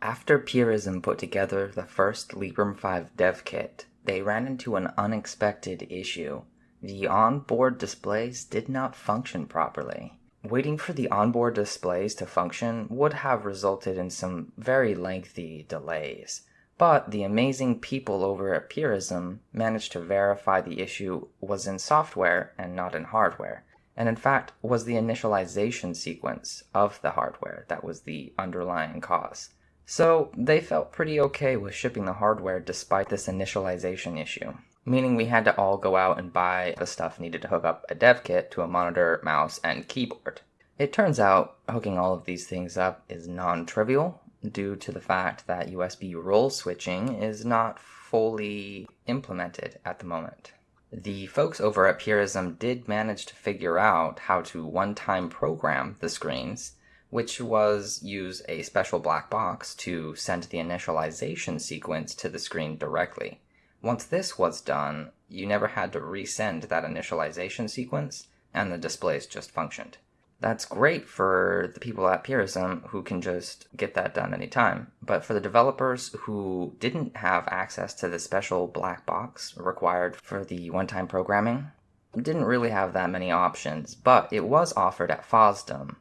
After Purism put together the first Librem 5 dev kit, they ran into an unexpected issue. The onboard displays did not function properly. Waiting for the onboard displays to function would have resulted in some very lengthy delays, but the amazing people over at Purism managed to verify the issue was in software and not in hardware, and in fact was the initialization sequence of the hardware that was the underlying cause. So they felt pretty okay with shipping the hardware despite this initialization issue, meaning we had to all go out and buy the stuff needed to hook up a dev kit to a monitor, mouse, and keyboard. It turns out hooking all of these things up is non-trivial due to the fact that USB role switching is not fully implemented at the moment. The folks over at Purism did manage to figure out how to one-time program the screens, which was use a special black box to send the initialization sequence to the screen directly. Once this was done, you never had to resend that initialization sequence, and the displays just functioned. That's great for the people at Purism who can just get that done anytime. But for the developers who didn't have access to the special black box required for the one-time programming, didn't really have that many options, but it was offered at FOSDEM.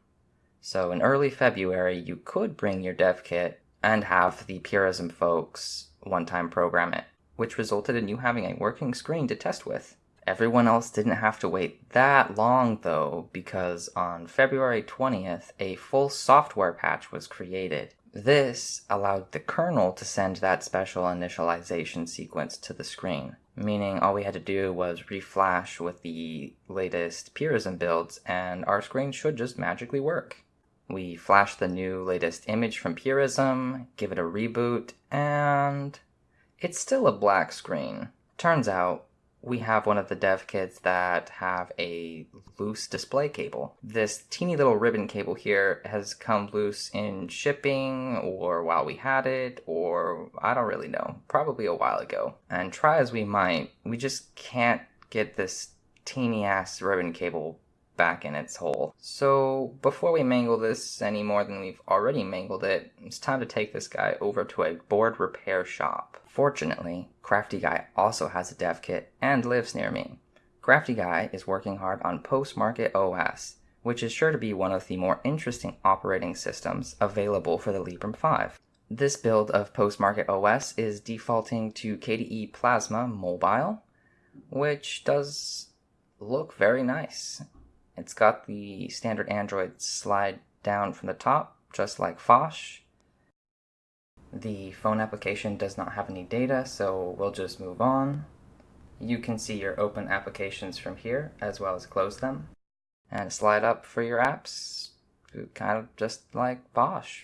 So in early February, you could bring your dev kit and have the Purism folks one-time program it, which resulted in you having a working screen to test with. Everyone else didn't have to wait that long though, because on February 20th, a full software patch was created. This allowed the kernel to send that special initialization sequence to the screen, meaning all we had to do was reflash with the latest Purism builds and our screen should just magically work. We flash the new latest image from Purism, give it a reboot, and it's still a black screen. Turns out, we have one of the dev kits that have a loose display cable. This teeny little ribbon cable here has come loose in shipping or while we had it or I don't really know, probably a while ago. And try as we might, we just can't get this teeny ass ribbon cable back in its hole. So before we mangle this any more than we've already mangled it, it's time to take this guy over to a board repair shop. Fortunately, Crafty Guy also has a dev kit and lives near me. Crafty Guy is working hard on Postmarket OS, which is sure to be one of the more interesting operating systems available for the Librem 5. This build of Postmarket OS is defaulting to KDE Plasma Mobile, which does look very nice. It's got the standard Android slide down from the top, just like Phosh. The phone application does not have any data, so we'll just move on. You can see your open applications from here, as well as close them. And slide up for your apps, kind of just like Phosh.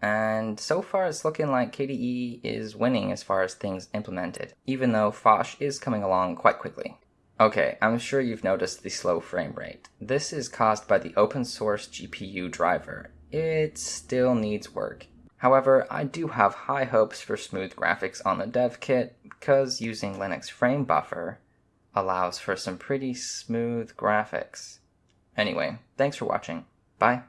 And so far it's looking like KDE is winning as far as things implemented, even though Phosh is coming along quite quickly. Okay, I'm sure you've noticed the slow frame rate. This is caused by the open source GPU driver. It still needs work. However, I do have high hopes for smooth graphics on the dev kit because using Linux Frame Buffer allows for some pretty smooth graphics. Anyway, thanks for watching. Bye.